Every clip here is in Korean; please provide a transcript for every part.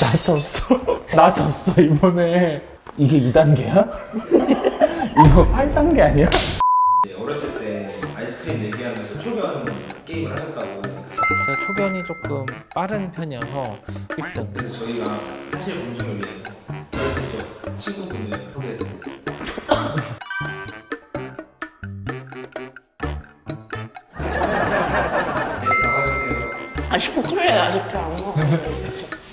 나 졌어. 나 졌어, 이번에. 이게 2단계야? 이거 8단계 아니야? 이제 어렸을 때 아이스크림 내기하면서 초견 게임을 하셨다고 제가 초견이 조금 빠른 편이어서 1등. 그래서 저희가 사실 검증을 위해서 어렸을 적 친구분을 소개했습니다 네, 나가주세요 아직 콜레 아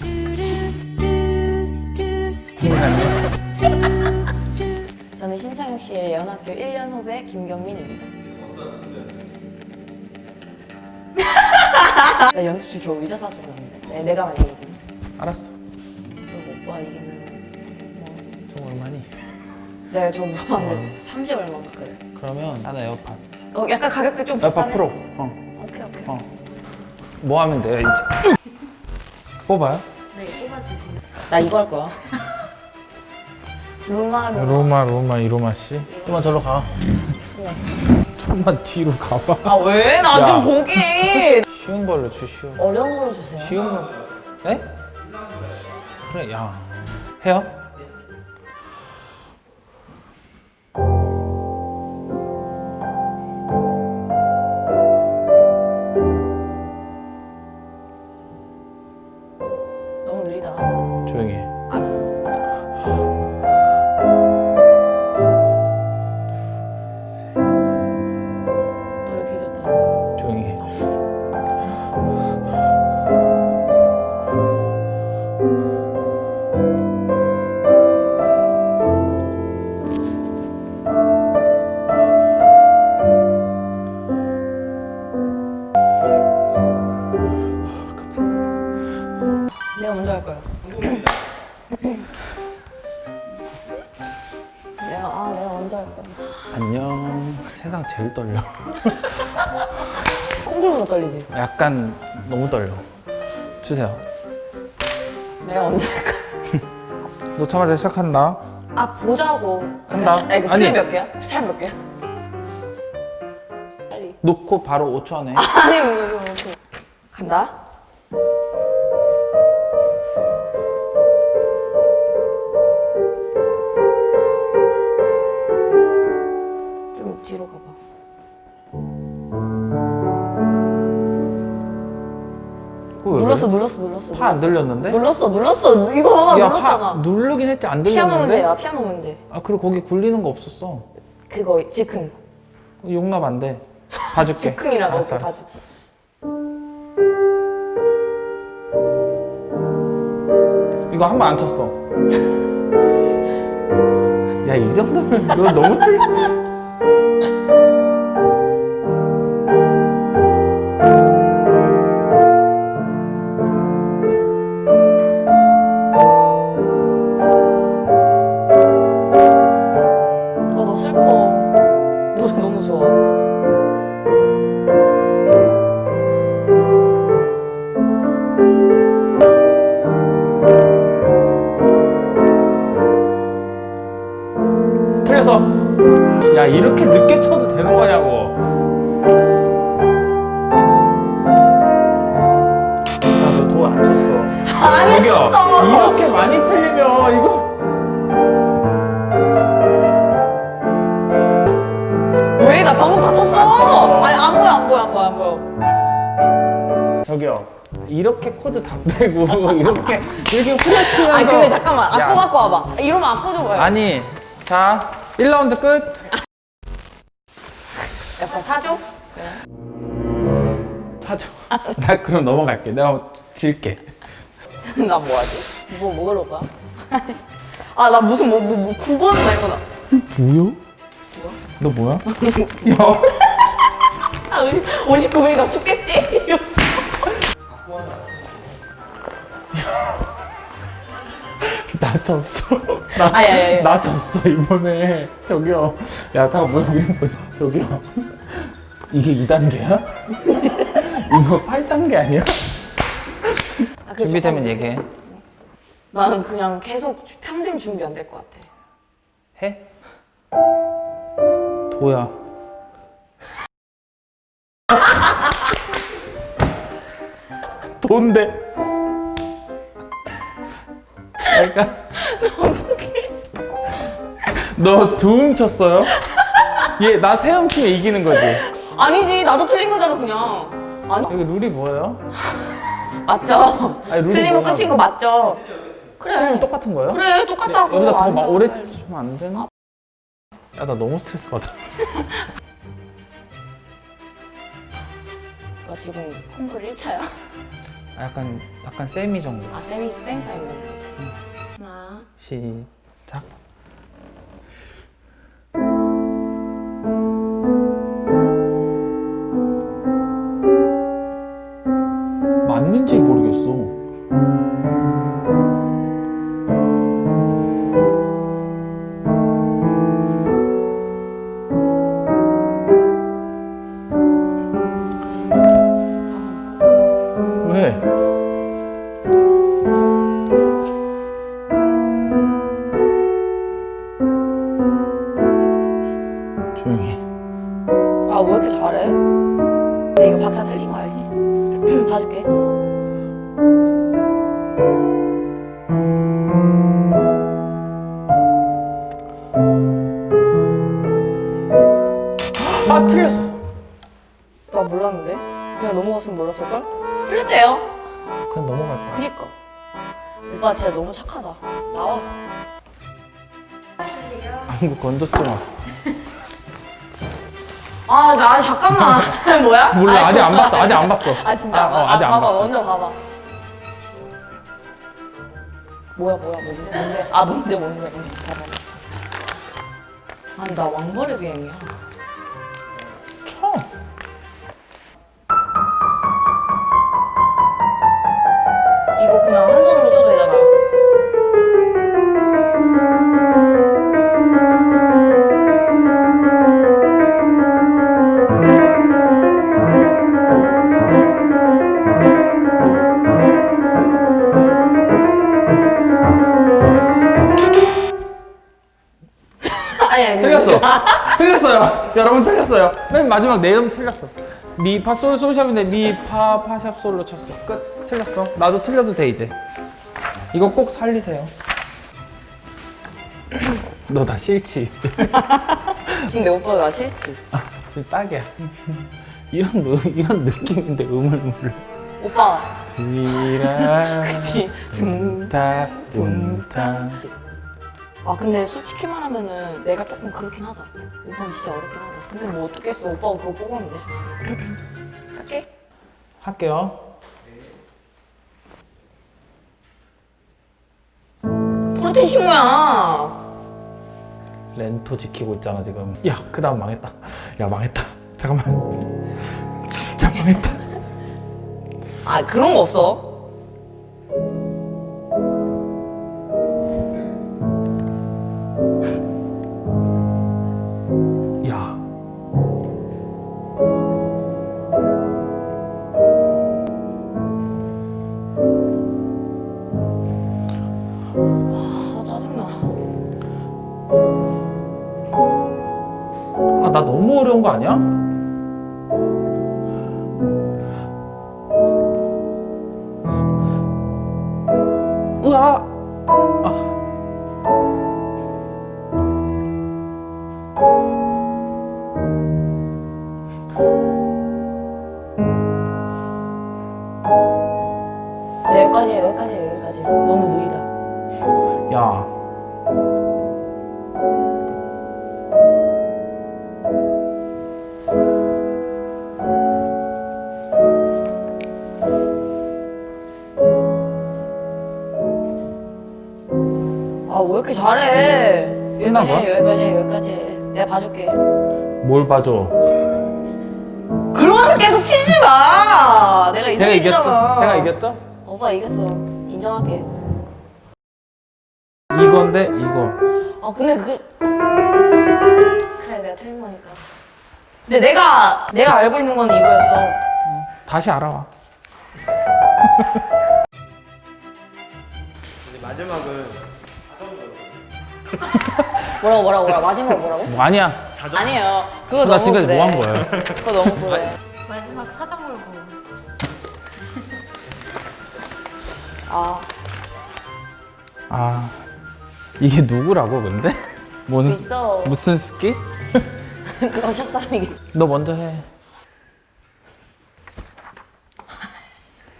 먹어. 저는 신창혁 씨의 연학교 1년 후배 김경민입니다. 나 연습실 겨우 의자 사주고 왔는데 네, 내가 많이 이기네. 알았어. 그리고 오빠 이기면 뭐 좀 얼마니? 내가 저 물어봤는데 30 얼마인가 그래. 그러면 하나 에어팟. 어 약간 가격대 좀 에어팟 비싸네. 프로. 어. 오케이 오케이. 어. 뭐 하면 돼요, 이제? 뽑아요? 네 뽑아주세요. 나 이거 할 거야. 루마 루마. 로마, 로마, 이로마 씨. 좀만 절로 가. 좀만 뒤로 가봐. 아 왜? 나 야. 좀 보기. 쉬운 걸로 주시오. 어려운 걸로 주세요. 쉬운 거. 에? 그래, 야. 해요? 내가 아 내가 먼저 할 거야. 안녕. 세상 제일 떨려. 콩쿨보다 떨리지. 약간 너무 떨려. 주세요. 내가 먼저 할 거야. 놓자마자 시작한다. 아 보자고. 한다. 시- 아, 아니. 플레이 몇 개야? 시작 몇 개야? 빨리. 놓고 바로 5초 안에. 아니 뭐, 뭐, 뭐. 간다. 눌렀어? 눌렀어 눌렀어. 파안 눌렀어. 들렸는데? 눌렀어 눌렀어. 이거 봐봐 야, 눌렀잖아. 파 누르긴 했지 안 피아노 들렸는데? 문제야 피아노 문제. 아, 그리고 거기 굴리는 거 없었어. 그거 즉흥. 용납 안 돼. 봐줄게. 즉흥이라고 알았어, 알았어. 봐줘. 이거 한 번 안 쳤어. 야, 이 정도면 너 너무 틀. 많이 틀리면 이거. 왜? 나 방금 다쳤어. 아니 안 보여 안 보여 안 보여 안 보여. 저기요. 이렇게 코드 다 빼고 이렇게 이렇게 후려치면서 아니 근데 잠깐만 야. 악보 갖고 와봐. 이러면 악보 좀 봐요. 아니 자 1라운드 끝 약간 사줘? 사줘 나 그럼 넘어갈게 내가 질게 나 뭐하지? 뭐 먹으러 가? 아 나 무슨 뭐, 뭐, 뭐 9번 날 거다. 뭐요? 너 뭐야? 야 아 59분이니까 쉽겠지? 나 졌어 나, 아니, 아니, 아니. 나 졌어 이번에 저기요 야 다 뭐야 이런 거지 저기요 이게 2단계야? 이거 8단계 아니야? 아, 준비되면. 얘기해 나는 그냥 계속 주- 평생 준비 안 될 것 같아. 해? 도야 돈데 그러니까 너 두음 쳤어요? 얘 나 세음 치면 이기는 거지. 아니지 나도 틀린 거잖아 그냥 아니 여기 룰이 뭐예요? 맞죠? 아니, 룰이 틀리면 뭐냐고. 끝인 거 맞죠? 그래 똑같은 거예요? 그래 똑같다고 여기다 더안막 돼. 오래 치면 안 되나? 야 나 너무 스트레스 받아. 나 지금 콩쿨 1차야 아, 약간 약간 세미 정도. 아 쌤이 쌤 타임이네 하나 시작. 맞는지 모르겠어. 조용히. 아 왜 이렇게 잘해? 내 이거 박자 틀린 거 알지? 봐줄게 아 틀렸어. 나 몰랐는데 그냥 넘어갔으면 몰랐을걸? 틀렸대요 그냥 넘어갈 거야. 그니까 오빠 진짜 너무 착하다 나와 한국 건조증 왔어. 아, 나 잠깐만. 뭐야? 몰라 아직 안 봤어. 아직 안 봤어. 아, 진짜? 아, 어, 아 직 안 봐봐, 봤어. 먼저 봐봐. 뭐야, 뭐야, 뭔데, 뭔데? 아, 뭔데, 뭔데, 뭔데. 봐봐. 아니, 나 왕벌의 비행이야. 아니, 아니. 틀렸어. 틀렸어요. 여러분 틀렸어요. 맨 마지막 내음 틀렸어. 미, 파, 솔, 솔샵인데 미, 파, 파샵, 솔로 쳤어. 끝. 틀렸어. 나도 틀려도 돼, 이제. 이거 꼭 살리세요. 너 나 싫지? 내 오빠가 나 싫지? 지금 딱이야. 이런, 느, 이런 느낌인데 음을 몰라. 오빠. 디라. 그치. 둥타, 둥타. 아 근데 솔직히 말하면은 내가 조금 그렇긴 하다. 오빠는 진짜 어렵긴 하다. 근데 뭐 어떻겠어? 오빠가 그거 뽑았는데. 할게. 할게요. 포르테시모야? 렌토 지키고 있잖아 지금. 야그 다음 망했다. 야 망했다. 잠깐만. 진짜 망했다. 아 그런 거 없어 아 짜증나 아, 나 너무 어려운 거 아니야? 으아! 아. 네, 여기까지 해 여기까지 해 여기까지 너무 느리다 야. 아 왜 이렇게 잘해 끝난 여기까지 해 거야? 여기까지 해 여기까지 해 내가 봐줄게 뭘 봐줘? 그러면서 계속 치지 마 내가 제가 이겼죠? 이상해지잖아 제가 이겼죠? 오빠 이겼어 인정할게 이건데 이거. 아 근데 그 그래 내가 틀린 거니까. 근데 내가 내가 알고 있는 건 이거였어. 다시 알아와. 근데 마지막은 뭐라고 뭐라고 뭐라고? 맞은 거 뭐라고? 뭐 아니야. 아니에요. 그거 나 너무 지금까지 그래. 뭐 한 거야? 그거 너무 그래. 마지막 사장 물고 아. 아 이게 누구라고 근데? 뭔 스- 있어. 무슨 스킷? 그거 샷사람이겠지. 너 먼저 해.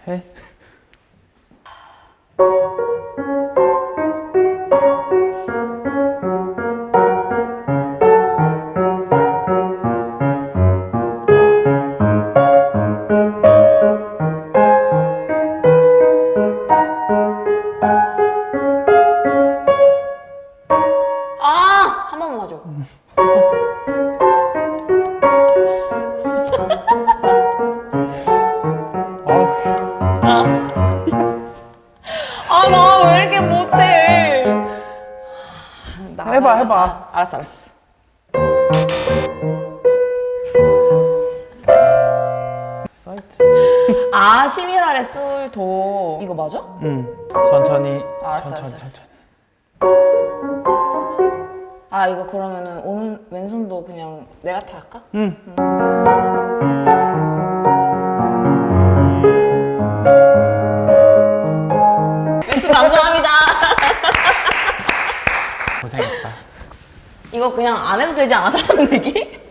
해. 번만 봐줘. 아, 나 왜 이렇게 못해? 나, 해봐, 나, 해봐. 나. 알았어, 알았어. 사이트. 아, 11알의 쏠도. 이거 맞아? 응. 천천히. 알았어, 천천히, 알았어, 천천히. 아, 이거 그러면은 오른, 왼손도 그냥 내가 다 할까? 응. 왼손 감사합니다. 고생했다. 이거 그냥 안 해도 되지 않아, 사람 내기?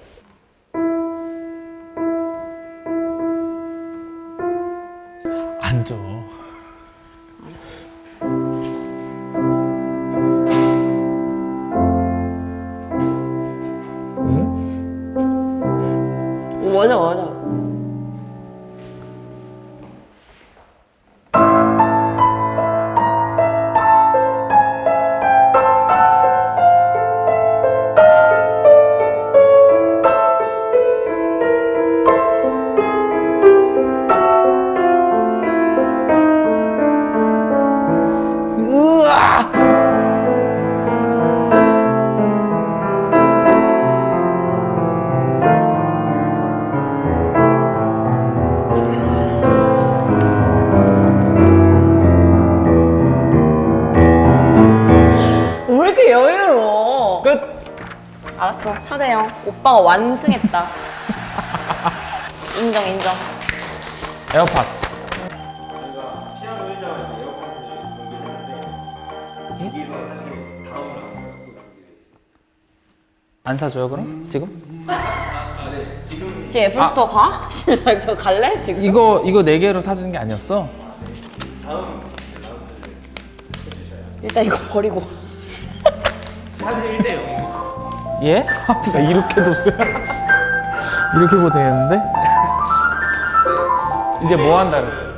알았어, 4대0. 오빠가 완승했다. 인정, 인정. 에어팟. 저희가 피아노 에어팟을 공개를 여기서 사실 다음. 안 사줘요 그럼? 지금? 지금 애플스토어 가? 진짜 저 갈래? 지금? 이거 이거 네 개로 사주는 게 아니었어? 다음 일단 이거 버리고. 사실 1대 0. 예? 나 이렇게도 이렇게 고생했는데? 이제 뭐 한다 그랬지?